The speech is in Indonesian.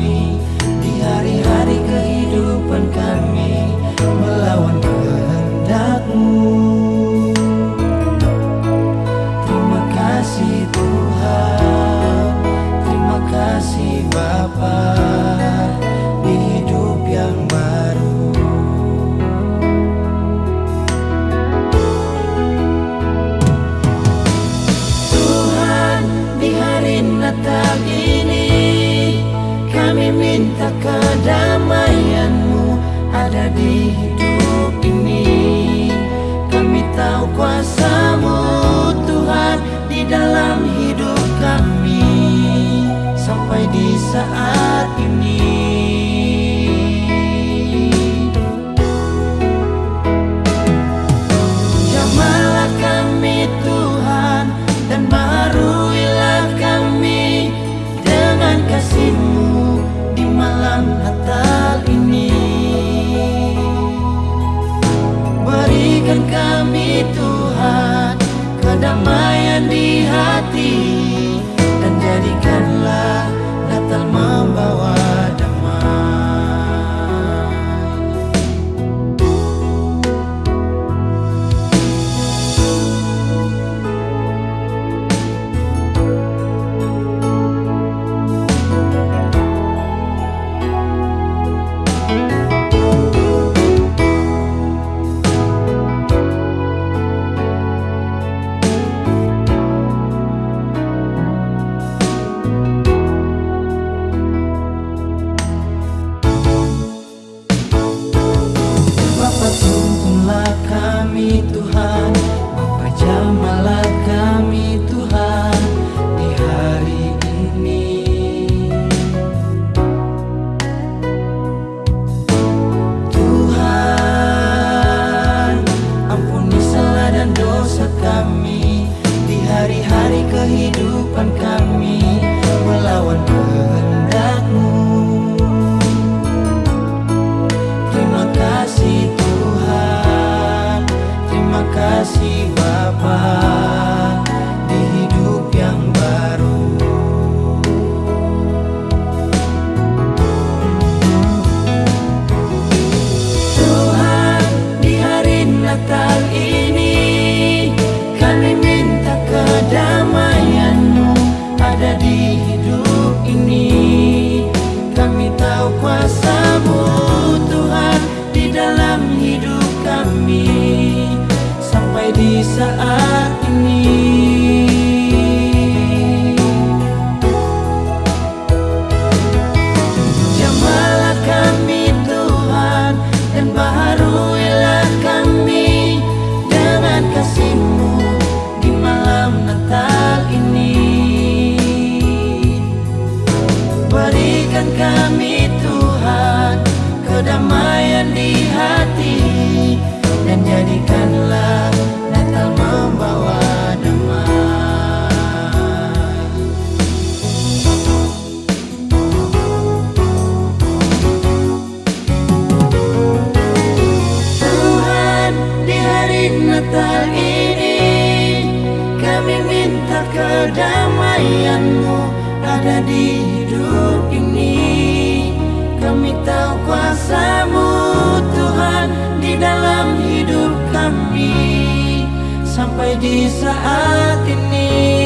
me Kedamaian di hati di saat ini. Jamalah kami Tuhan dan baharuilah kami dengan kasihMu di malam Natal ini. Berikan kami Tuhan kedamaian di hati dan jadikanlah kedamaianmu ada di hidup ini. Kami tahu kuasamu Tuhan di dalam hidup kami. Sampai di saat ini